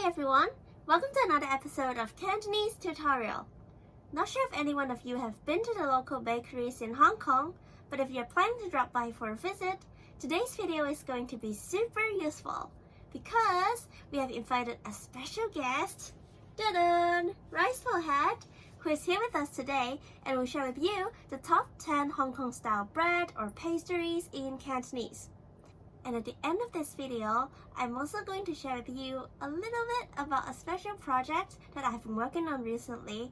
Hi everyone! Welcome to another episode of Cantonese Tutorial. Not sure if any one of you have been to the local bakeries in Hong Kong, but if you're planning to drop by for a visit, today's video is going to be super useful because we have invited a special guest, Dun Rice Head, who is here with us today and will share with you the top 10 Hong Kong style bread or pastries in Cantonese. And at the end of this video, I'm also going to share with you a little bit about a special project that I've been working on recently.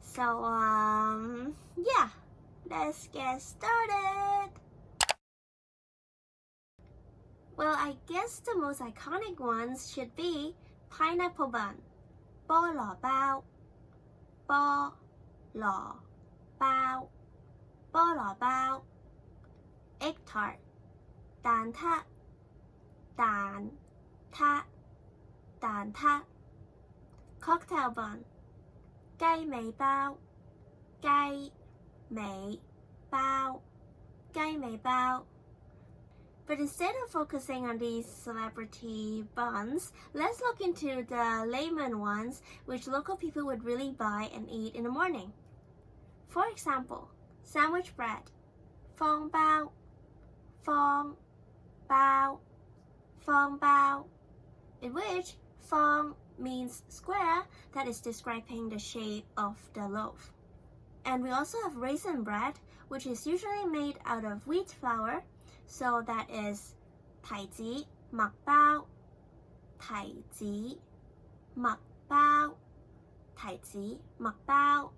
So, um, yeah, let's get started! Well, I guess the most iconic ones should be pineapple bun, bo lo bao, bo lo bao, bo lo bao, egg tart, ta 蛋挞蛋挞 cocktail bun 鸡尾包鸡尾包鸡尾包 But instead of focusing on these celebrity buns, let's look into the layman ones which local people would really buy and eat in the morning. For example, sandwich bread, 方包方包 Phong Bao, in which Phong means square that is describing the shape of the loaf. And we also have raisin bread, which is usually made out of wheat flour, so that is Tai zi Mak Bao, Tai zi Mak Bao, Tai zi Mak Bao.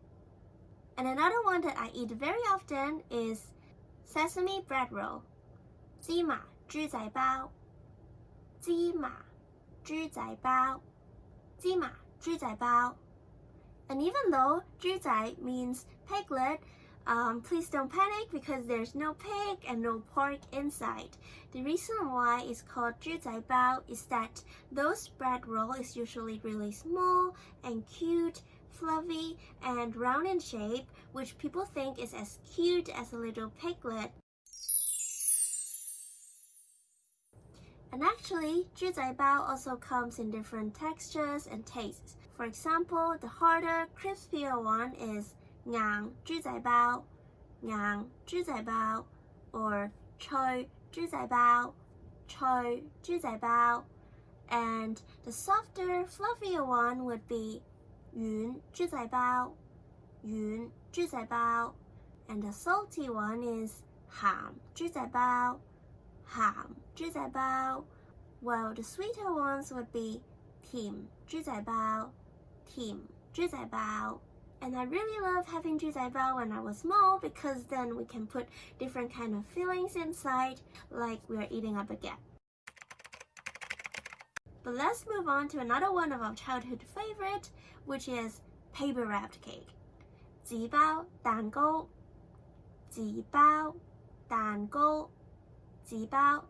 And another one that I eat very often is sesame bread roll, Ji Ma Zhi Zai Bao. 芝麻猪仔包，芝麻猪仔包。And even though 猪仔 means piglet, um, please don't panic because there's no pig and no pork inside. The reason why it's called 猪仔包 is that those bread roll is usually really small and cute, fluffy and round in shape, which people think is as cute as a little piglet. And actually, bao also comes in different textures and tastes. For example, the harder, crispier one is ngang bao, ngang bao, or choi bao, choi bao. And the softer, fluffier one would be yun bao, yun bao. And the salty one is ham bao, ham 包,咸猪仔包 Well, the sweeter ones would be 甜猪仔包,甜猪仔包 And I really love having 猪仔包 when I was small because then we can put different kind of fillings inside like we're eating a baguette. But let's move on to another one of our childhood favorite, which is paper wrapped cake. 纸包蛋糕纸包蛋糕纸包蛋糕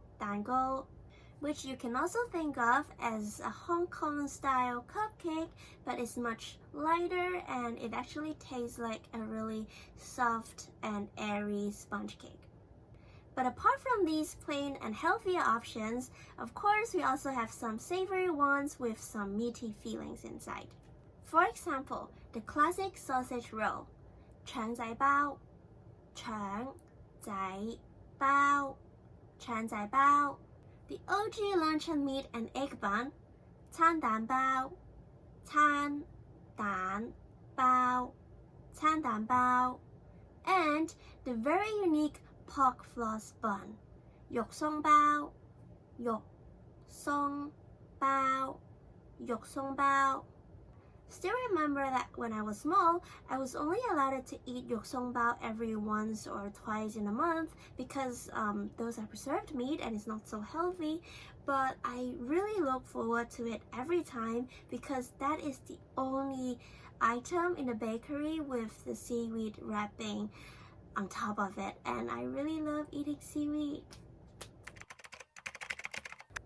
which you can also think of as a Hong Kong style cupcake, but it's much lighter and it actually tastes like a really soft and airy sponge cake. But apart from these plain and healthier options, of course we also have some savory ones with some meaty feelings inside. For example, the classic sausage roll, 肠仔包,肠仔包, 肠仔包 the OG luncheon meat and egg bun, 餐蛋包,餐蛋包,餐蛋包, and the very unique pork floss bun, 肉松包,肉松包,肉松包. Still remember that when I was small, I was only allowed to eat bao every once or twice in a month because um, those are preserved meat and it's not so healthy. But I really look forward to it every time because that is the only item in the bakery with the seaweed wrapping on top of it. And I really love eating seaweed.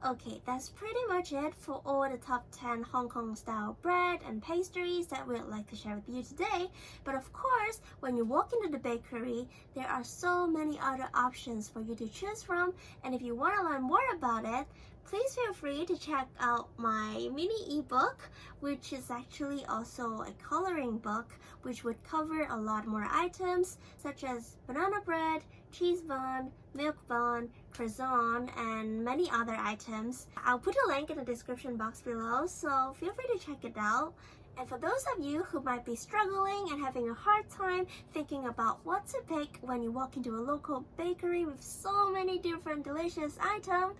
Okay, that's pretty much it for all the top 10 Hong Kong style bread and pastries that we'd like to share with you today. But of course, when you walk into the bakery, there are so many other options for you to choose from. And if you want to learn more about it, please feel free to check out my mini ebook, which is actually also a coloring book, which would cover a lot more items such as banana bread, cheese bun, milk bun, croissant, and many other items. I'll put a link in the description box below, so feel free to check it out. And for those of you who might be struggling and having a hard time thinking about what to pick when you walk into a local bakery with so many different delicious items,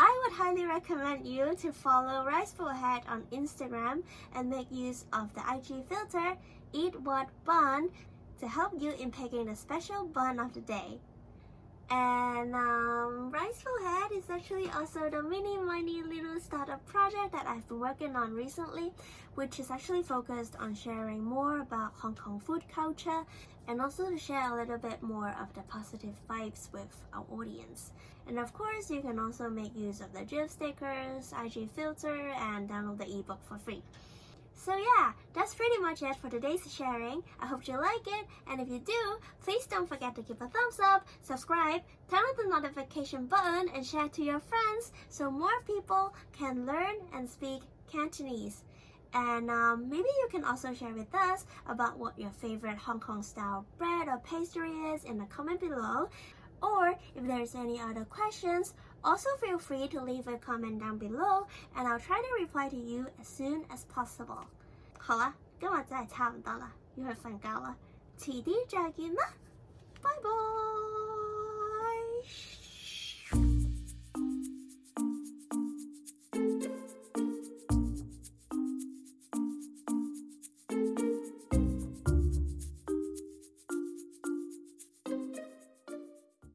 I would highly recommend you to follow Riceful Head on Instagram and make use of the IG filter Eat What Bun to help you in picking the special bun of the day. And um, Riceful Head is actually also the mini mini little startup project that I've been working on recently, which is actually focused on sharing more about Hong Kong food culture and also to share a little bit more of the positive vibes with our audience. And of course, you can also make use of the GIF stickers, IG filter, and download the ebook for free. So yeah, that's pretty much it for today's sharing. I hope you like it, and if you do, please don't forget to give a thumbs up, subscribe, turn on the notification button, and share to your friends so more people can learn and speak Cantonese. And um, maybe you can also share with us about what your favorite Hong Kong style bread or pastry is in the comment below. Or if there's any other questions, also feel free to leave a comment down below and I'll try to reply to you as soon as possible. 好啦，今日真系差唔多啦，要去瞓觉啦，迟啲再见啦，拜拜。